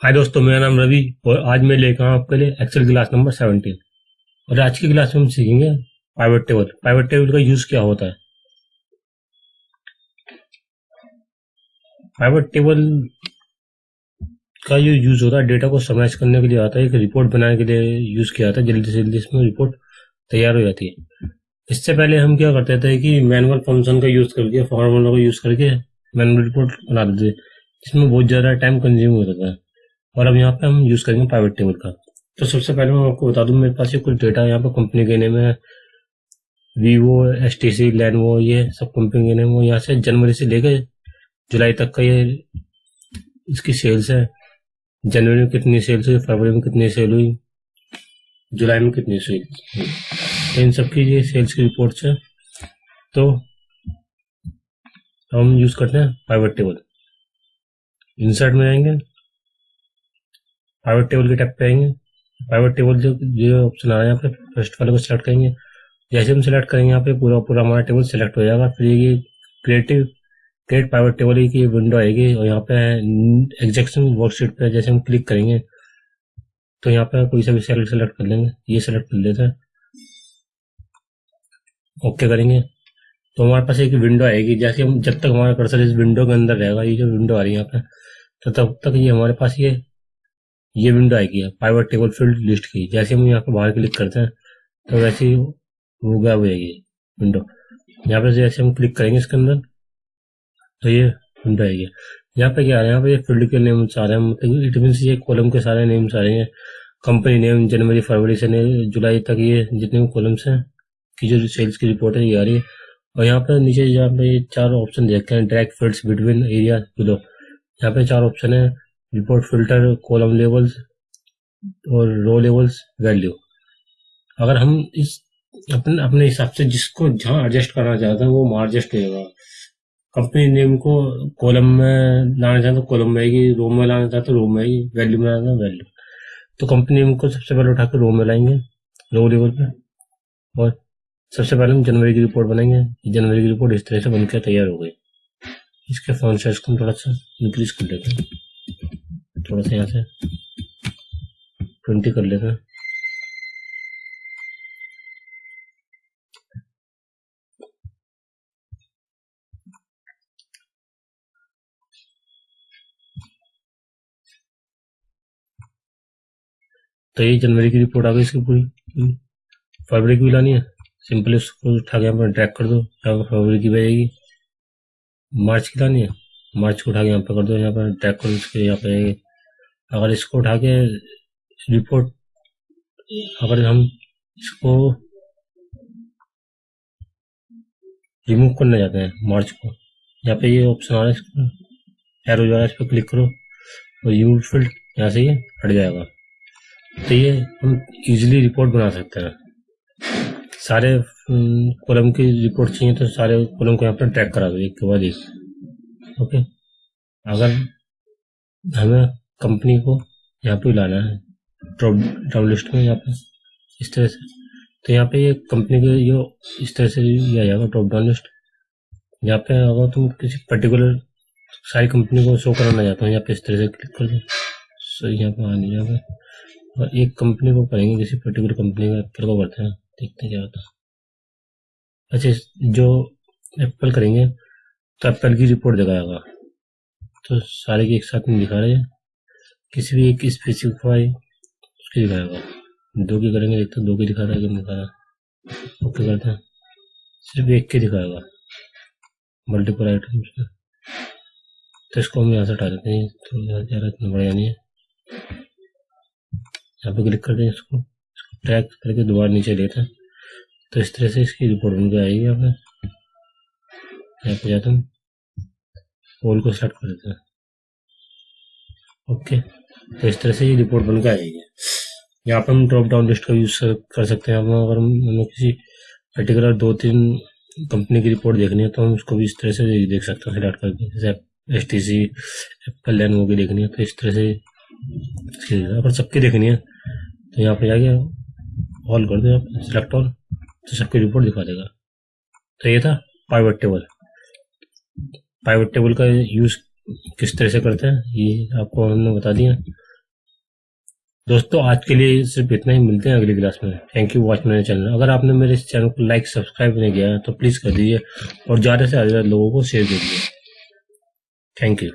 हाय दोस्तों, मेरा नाम रवि और आज मैं लेकर आऊँ आपके लिए एक्सेल क्लास नंबर सेवनटीन और आज की क्लास में हम सीखेंगे पाइवट टेबल पाइवट टेबल का यूज़ क्या होता है? पाइवट टेबल का जो यूज़ होता है डेटा को समराइज करने के लिए आता है, एक रिपोर्ट बनाने के लिए यूज़ किया जाता है, जल्दी से जल्दी इसमें रिपोर्ट तैयार हो जाती है। इससे पहले हम क्या करते थे कि मैनुअल फ़ंक्शन का यूज़ करके फॉर्मूला का यूज़ करके मैनुअल रिपोर्ट बना देते जिसमें बहुत ज़्यादा टाइम कंज्यूम होता था। और अब यहाँ पे हम यूज़ करेंगे प्राइवेट टेबल का। तो सबसे पहले मैं आपको बता दूँ, मेरे पास ये कुछ डेटा यहाँ पे कंपनी के नेम है। Vivo S T C Lenovo ये सब कंपनी के नेम यहाँ से जनवरी से लेकर जुलाई तक का ये इसकी सेल्स है। जनवरी में कितनी सेल्स हुई, फरवरी में कितनी सेल हुई, जुलाई में कितनी सेल तो इन सबकी ये सेल्स की रिपोर्ट्स है। तो हम यूज़ करते हैं प्राइवेट टेबल इंसर्ट में आएँगे। प्राइवेट टेबल के टैप पे आएँगे प्राइवेट टेबल जो जो ऑप्शन आ रहा है यहाँ पे फ़र्स्ट वाले को सिलेक्ट करेंगे। जैसे हम सिलेक्ट करेंगे, यहाँ पे पूरा पूरा हमारा टेबल सिलेक्ट हो जाएगा। फिर ये क्रिएटिव क्रिएट प्राइवेट टेबल की विंडो आएगी और यहाँ पे एग्जेक्शन वर्कशीट पे जैसे हम क्लिक करेंगे तो यहाँ पे कोई सा भी सेल सेलेक्ट कर लेंगे। ये सेलेक्ट कर लेते हैं। ओके करेंगे। तो हमारे पास एक विंडो आएगी। जैसे हम, जब तक हमारा कर्सर इस विंडो के अंदर रहेगा, ये जो विंडो आ रही है यहाँ पे तो तब तक ये हमारे पास ये ये विंडो आएगी पाइवर टेबल फ़ील्ड लिस्ट की। जैसे हम यहाँ पे बाहर क्लिक करते हैं तो वैसे ही वो गायब हो जाएगी विंडो यहाँ पे जैसे हम क्लिक करेंगे इसके अंदर तो ये विंडो आएगी। यहाँ पे क्या आ रहा है, यहाँ पे फ़ील्ड के नेम्स आ रहे हैं मतलब इट मीन ये कॉलम के सारे नेम्स आ रहे हैं। कंपनी नेम जनवरी फरवरी से जुलाई तक ये जितने भी कॉलम्स हैं की जो सेल्स की रिपोर्ट है, ये आ रही है। और यहाँ पे नीचे यहाँ पे चार ऑप्शन देखे हैं direct fields between area below यहाँ पे चार ऑप्शन है रिपोर्ट फ़िल्टर कॉलम लेवल्स और रो लेवल्स वैल्यू अगर हम इस अपने अपने हिसाब से जिसको जहाँ एडजस्ट करना चाहते हैं, वो वहाँ एडजस्ट करेगा कंपनी नेम को कॉलम में लाना चाहते तो कॉलम में आएगी रो में लाना चाहते तो रो में आएगी वैल्यू में लाना वैल्यू तो कंपनी नेम को सबसे पहले उठा के रो में लाएँगे रो लेवल पे। और सबसे पहले हम जनवरी की रिपोर्ट बनाएँगे। जनवरी की रिपोर्ट इस तरह से बनकर तैयार हो गई। इसके फ़ोन साइज़ को हम थोड़ा सा इंक्रीज कर लेते हैं। थोड़ा सा यहाँ से ट्वेंटी कर लेते हैं। तो ये जनवरी की रिपोर्ट आ गई इसकी पूरी। फरवरी की भी लानी है। सिंपली उसको उठा के यहाँ पर ड्रैग कर दो। यहाँ पर फरवरी की बजेगी मार्च की लानी है। मार्च को उठा के यहाँ पर कर दो। यहाँ पर ड्रैग करो उसके यहाँ पे अगर इसको उठा के रिपोर्ट अगर हम इसको रिमूव करना चाहते हैं मार्च को, यहाँ पे ये ऑप्शन आ रहा है एरो इस पर क्लिक करो, और यू फ़ील्ड यहाँ से ये हट जाएगा। तो ये हम इजीली रिपोर्ट बना सकते हैं। सारे कॉलम की रिपोर्ट चाहिए तो सारे कॉलम को यहाँ पर ट्रैक करा दो, एक के बाद एक। ओके अगर हमें कंपनी को यहाँ पे लाना है, ड्रॉप डाउन लिस्ट में यहाँ पे, इस तरह से। तो यहाँ पे ये कंपनी के जो इस तरह से लिया जाएगा ड्रॉप डाउन लिस्ट। यहाँ पे अगर तुम किसी पर्टिकुलर सारी कंपनी को शो कराना चाहते हो, यहाँ पे इस तरह से क्लिक कर दो। सो यहाँ पे आने यहाँ और एक कंपनी को करेंगे, किसी पर्टिकुलर कंपनी का एप्पल को करते हैं देखते क्या होता है। अच्छा जो एप्पल करेंगे तो एप्पल की रिपोर्ट दिखाएगा। तो सारे की एक साथ में दिखा रहे हैं। किसी भी एक स्पेसिफाई उसकी दिखाएगा दो की करेंगे देखते दो के दिखा रहा है कि दिखा रहा ओके करते हैं। सिर्फ़ एक के दिखाएगा। मल्टीपल आइटम्स में तो इसको हम यहाँ से हटा देते हैं। तो ज़्यादा इतना बढ़िया नहीं है। यहाँ पे क्लिक करते हैं इसको। इसको ट्रैक करके दोबारा नीचे लेते हैं। तो इस तरह से इसकी रिपोर्ट बन के आएगी यहाँ पे। यहाँ पे जाते हैं। पोल को सेलेक्ट कर देते हैं। ओके तो इस तरह से ये रिपोर्ट बन के आएगी यहाँ पर हम ड्रॉप डाउन लिस्ट का यूज़ कर सकते हैं। अगर हमें किसी पर्टिकुलर दो तीन कंपनी की रिपोर्ट देखनी है तो हम उसको भी इस तरह से देख सकते हैं। सिलेक्ट करके जैसे एस टी सी एप्पल लैन वो भी देखनी है। तो इस तरह से अगर सबकी देखनी है तो यहाँ पर जाके ऑल कर दो सिलेक्ट ऑल तो सबकी रिपोर्ट दिखा देगा। तो ये था पाइवेट टेबल पाइवेट टेबल का यूज़ किस तरह से करते हैं, ये आपको हमने बता दिया। दोस्तों, आज के लिए सिर्फ़ इतना ही, मिलते हैं अगली क्लास में। थैंक यू वॉच मेरे चैनल अगर आपने मेरे इस चैनल को लाइक सब्सक्राइब नहीं किया है तो प्लीज़ कर दीजिए और ज़्यादा से ज़्यादा लोगों को शेयर कीजिए थैंक यू